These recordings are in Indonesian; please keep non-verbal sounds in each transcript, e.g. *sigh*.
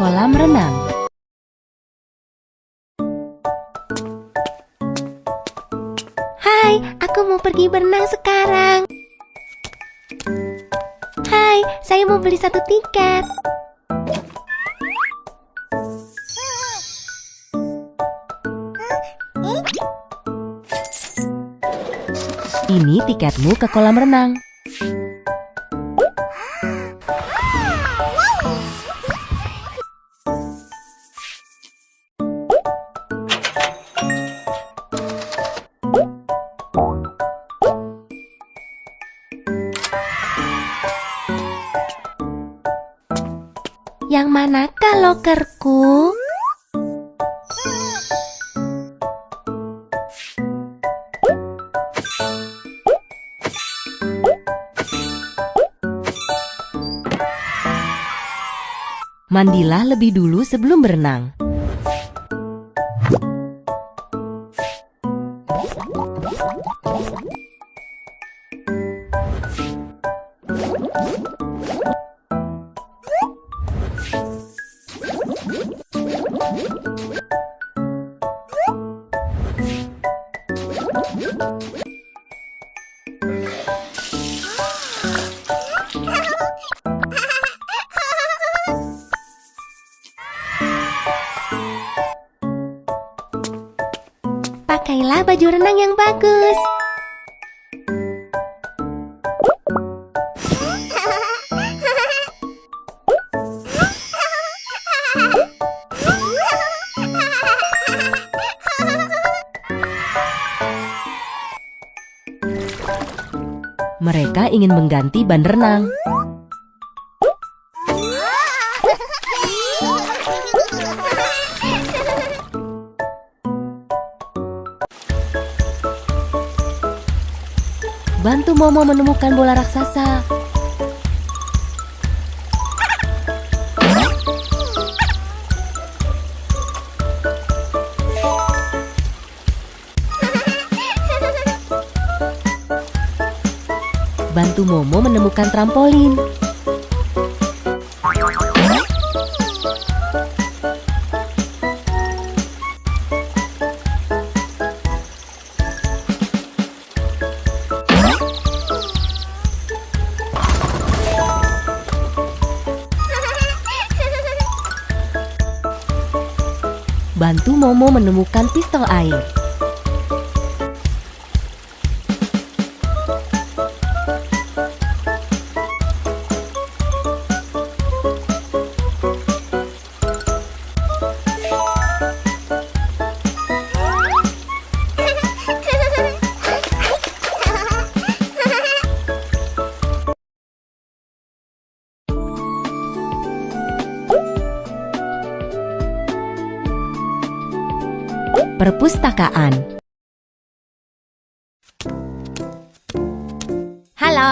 kolam renang. Hai, aku mau pergi berenang sekarang. Hai, saya mau beli satu tiket. Ini tiketmu ke kolam renang. Yang manakah lokerku? Mandilah lebih dulu sebelum berenang. Baju renang yang bagus. Mereka ingin mengganti ban renang. Momo menemukan bola raksasa. Bantu Momo menemukan trampolin. Momo menemukan pistol air. Perpustakaan Halo.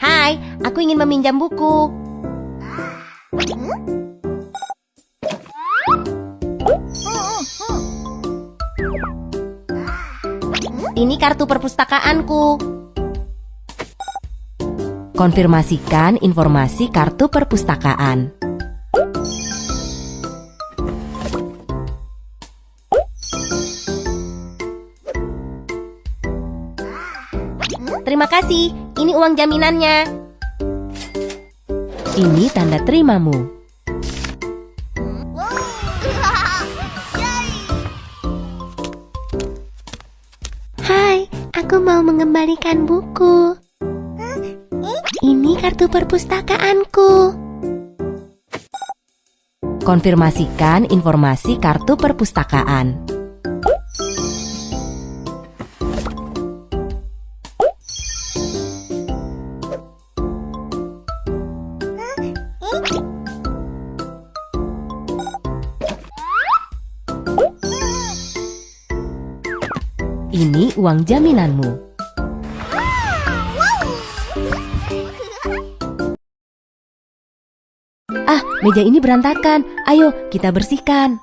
Hai, aku ingin meminjam buku. Ini kartu perpustakaanku. Konfirmasikan informasi kartu perpustakaan. Kasih. Ini uang jaminannya. Ini tanda terimamu. Hai, aku mau mengembalikan buku. Ini kartu perpustakaanku. Konfirmasikan informasi kartu perpustakaan. Ini uang jaminanmu. Ah, meja ini berantakan. Ayo, kita bersihkan.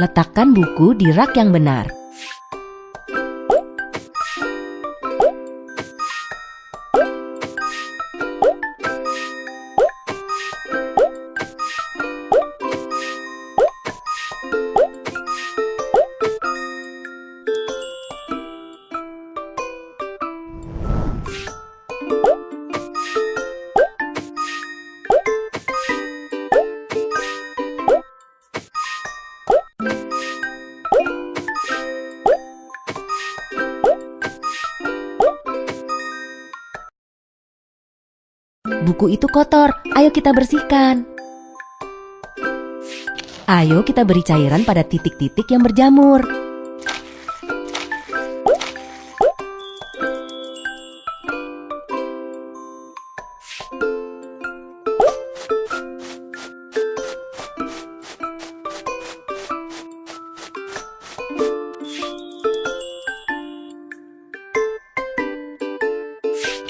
Letakkan buku di rak yang benar. Buku itu kotor, ayo kita bersihkan. Ayo kita beri cairan pada titik-titik yang berjamur.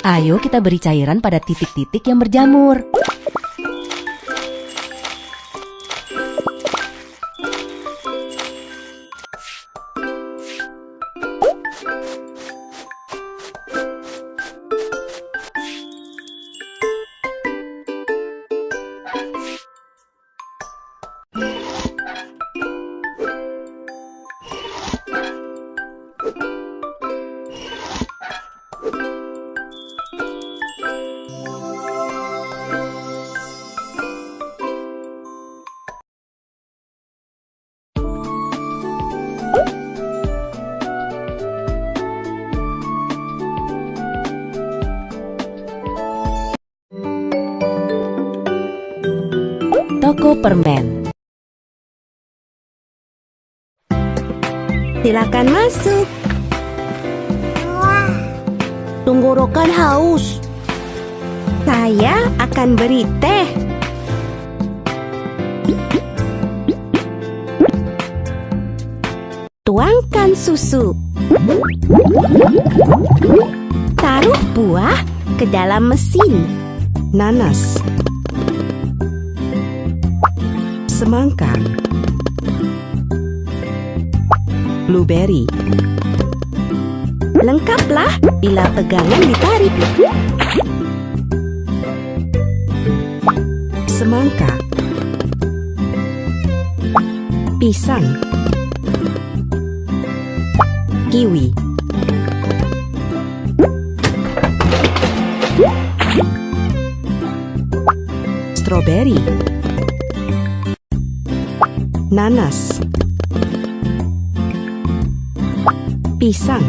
Ayo kita beri cairan pada titik-titik yang berjamur. Toko permen. Silakan masuk. Tenggorokan haus. Saya akan beri teh. Tuangkan susu. Taruh buah ke dalam mesin. nanas, semangka, blueberry, Lengkaplah bila pegangan ditarik. semangka, pisang, kiwi, strawberry, nanas, pisang,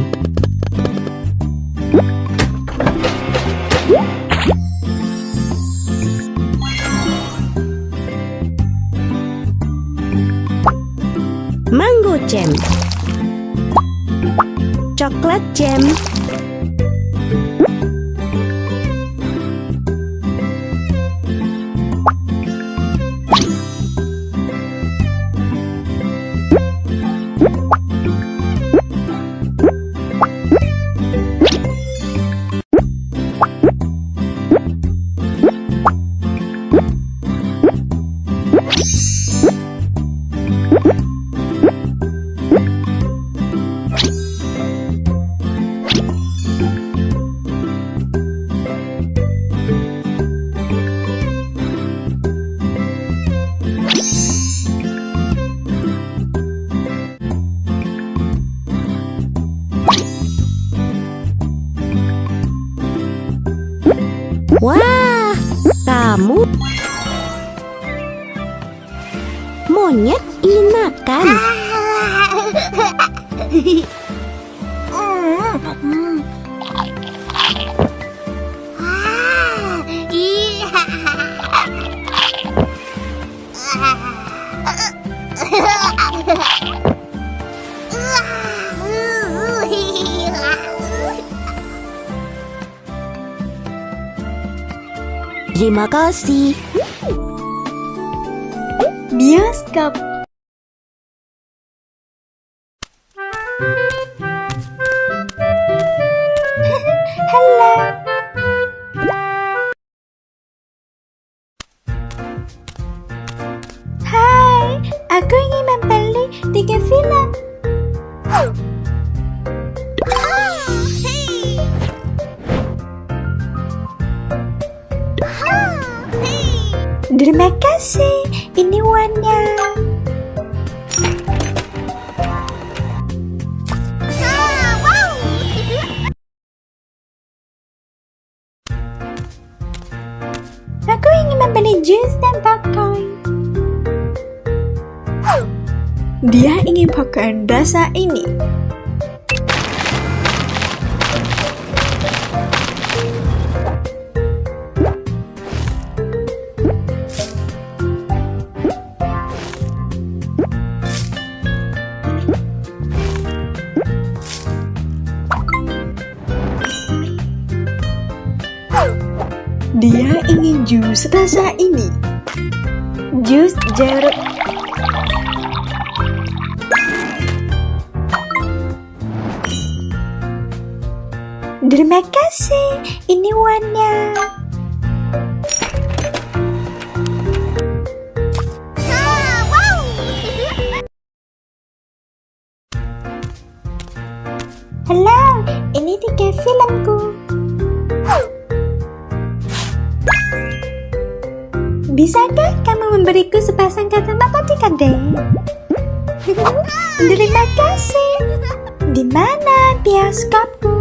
Wah, kamu monyet ingin makan. *laughs* Terima kasih. Bioskop. Halo. Hai, aku ingin membeli film. Terima kasih, ini uangnya. Aku ingin membeli jus dan popcorn. Dia ingin popcorn rasa ini. Jus rasa ini. Jus jeruk. Terima kasih, ini uangnya. Bisakah kamu memberiku sepasang kata mata di kandeng? *laughs* Terima kasih. Di mana bioskopku?